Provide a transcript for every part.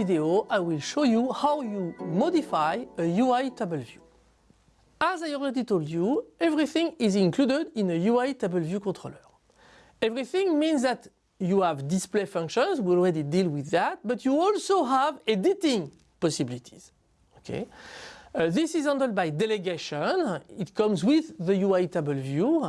video I will show you how you modify a UI table view. As I already told you, everything is included in a UI table view controller. Everything means that you have display functions, we already deal with that, but you also have editing possibilities. Okay? Uh, this is handled by delegation. It comes with the UI table view.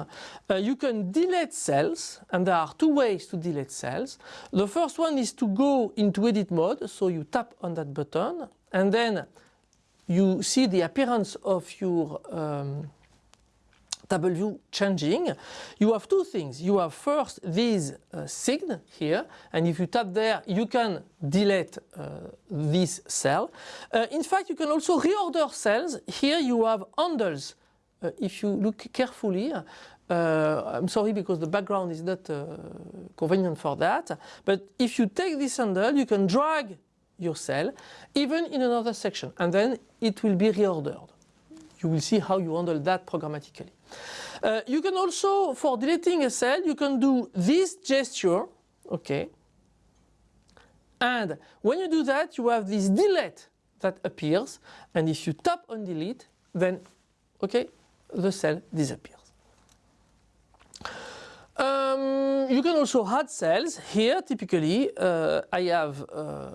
Uh, you can delete cells, and there are two ways to delete cells. The first one is to go into edit mode, so you tap on that button, and then you see the appearance of your um, view changing, you have two things. You have first this uh, sign here, and if you tap there, you can delete uh, this cell. Uh, in fact, you can also reorder cells. Here you have handles. Uh, if you look carefully, uh, I'm sorry because the background is not uh, convenient for that, but if you take this handle, you can drag your cell even in another section, and then it will be reordered. You will see how you handle that programmatically. Uh, you can also, for deleting a cell, you can do this gesture, okay. And when you do that, you have this delete that appears. And if you tap on delete, then, okay, the cell disappears. Um, you can also add cells. Here, typically, uh, I have uh,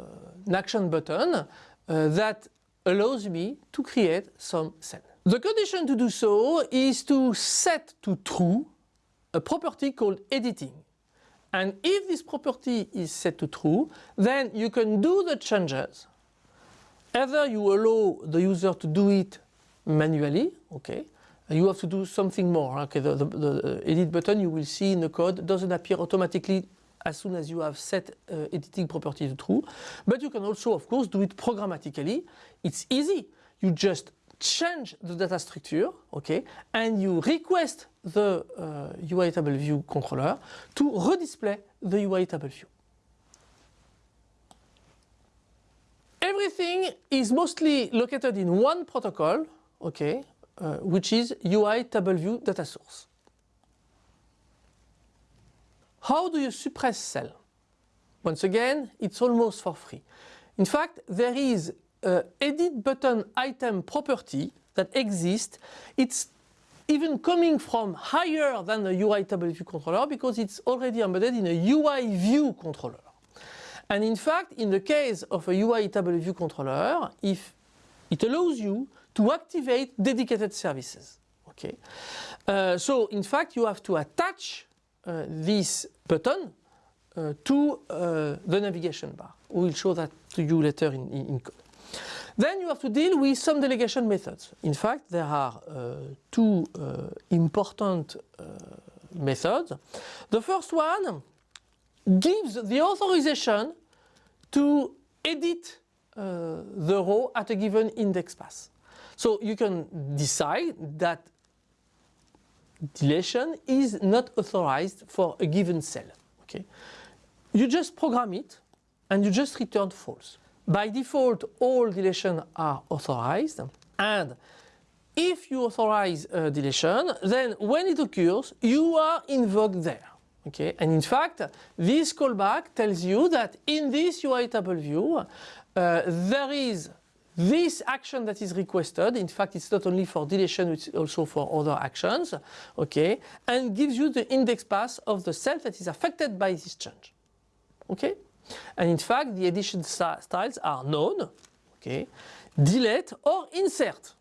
an action button uh, that allows me to create some cells. The condition to do so is to set to true a property called editing. And if this property is set to true, then you can do the changes. Either you allow the user to do it manually, okay, you have to do something more. Okay, the, the, the, edit button you will see in the code doesn't appear automatically as soon as you have set uh, editing property to true. But you can also, of course, do it programmatically. It's easy. You just change the data structure, okay, and you request the uh, UI table view controller to redisplay the UI table view. Everything is mostly located in one protocol, okay, uh, which is UI table view data source. How do you suppress cell? Once again, it's almost for free. In fact, there is uh, edit button item property that exists, it's even coming from higher than the UI table view controller because it's already embedded in a UI view controller. And in fact, in the case of a UI table view controller, if it allows you to activate dedicated services. Okay. Uh, so in fact, you have to attach uh, this button uh, to uh, the navigation bar. We will show that to you later in, in, code. Then you have to deal with some delegation methods. In fact, there are uh, two uh, important uh, methods. The first one gives the authorization to edit uh, the row at a given index path. So you can decide that deletion is not authorized for a given cell. Okay? You just program it and you just return false. By default, all deletions are authorized and if you authorize a deletion, then when it occurs, you are invoked there. Okay, and in fact, this callback tells you that in this UI table view, uh, there is this action that is requested. In fact, it's not only for deletion, it's also for other actions. Okay, and gives you the index path of the cell that is affected by this change. Okay. And in fact, the edition styles are known, okay, delete or insert.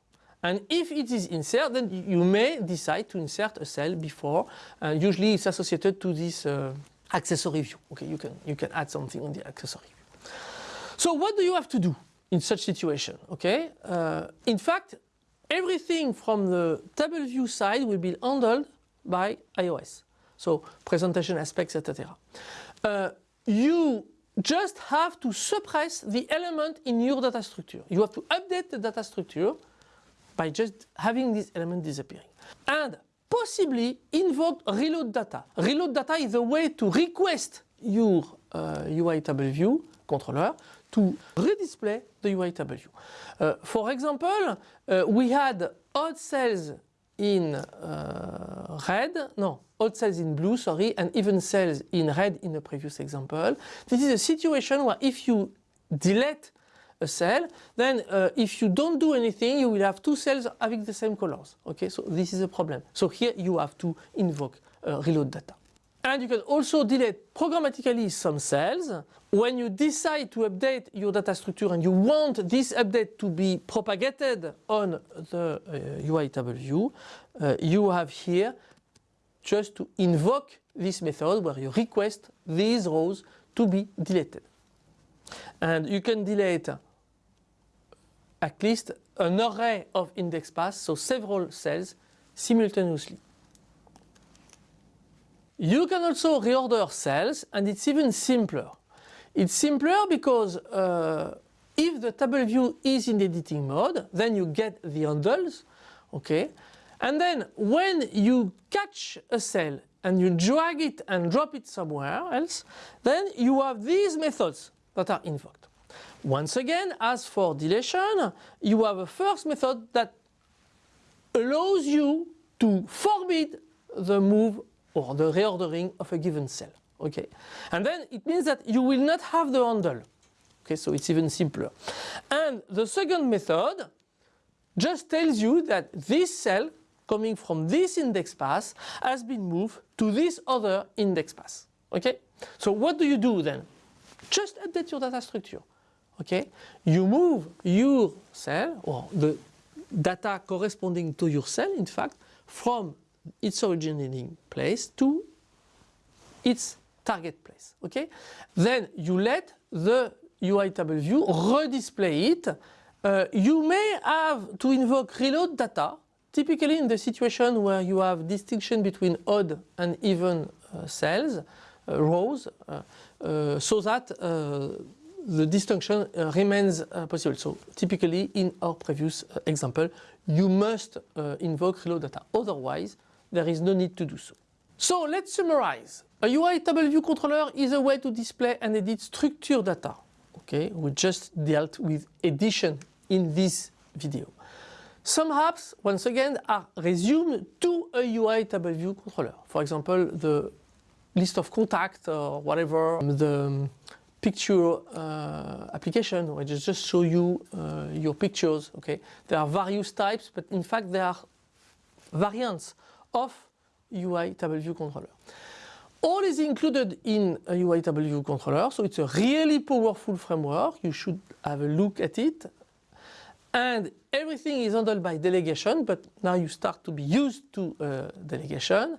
And if it is insert, then you may decide to insert a cell before. Uh, usually it's associated to this uh, accessory view. Okay, you can, you can add something on the accessory view. So what do you have to do in such situation? Okay, uh, in fact, everything from the table view side will be handled by iOS. So presentation aspects, etc. Uh, you just have to suppress the element in your data structure. You have to update the data structure by just having this element disappearing. And possibly invoke reload data. Reload data is a way to request your uh, UI table view controller to redisplay the UI table view. Uh, for example, uh, we had odd cells in uh, red, no, odd cells in blue, sorry, and even cells in red in the previous example. This is a situation where if you delete a cell, then uh, if you don't do anything, you will have two cells having the same colors. Okay, so this is a problem. So here you have to invoke uh, reload data. And you can also delete programmatically some cells. When you decide to update your data structure and you want this update to be propagated on the uh, UI table view, uh, you have here just to invoke this method where you request these rows to be deleted. And you can delete at least an array of index paths, so several cells simultaneously. You can also reorder cells and it's even simpler. It's simpler because uh, if the table view is in editing mode, then you get the handles, okay? And then when you catch a cell and you drag it and drop it somewhere else, then you have these methods that are invoked. Once again, as for deletion, you have a first method that allows you to forbid the move or the reordering of a given cell. Okay, and then it means that you will not have the handle. Okay, so it's even simpler. And the second method just tells you that this cell coming from this index path has been moved to this other index path. Okay, so what do you do then? Just update your data structure. Okay, you move your cell or the data corresponding to your cell, in fact, from its originating place to its target place. Okay, then you let the UI table view redisplay it. Uh, you may have to invoke reload data typically in the situation where you have distinction between odd and even uh, cells, uh, rows, uh, uh, so that uh, the distinction remains possible. So typically in our previous example, you must invoke reload data. Otherwise, there is no need to do so. So let's summarize. A UI table view controller is a way to display and edit structured data. Okay, we just dealt with addition in this video. Some apps, once again, are resumed to a UI table view controller. For example, the list of contacts or whatever, the picture uh, application which just show you uh, your pictures. Okay, there are various types, but in fact there are variants of UI table view controller. All is included in a UI table view controller, so it's a really powerful framework. You should have a look at it. And everything is handled by delegation, but now you start to be used to uh, delegation.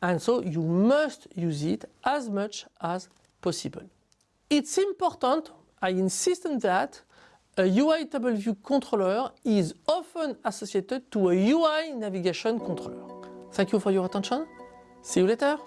And so you must use it as much as possible. It's important, I insist on that, a UI table view controller is often associated to a UI navigation controller. Thank you for your attention. See you later.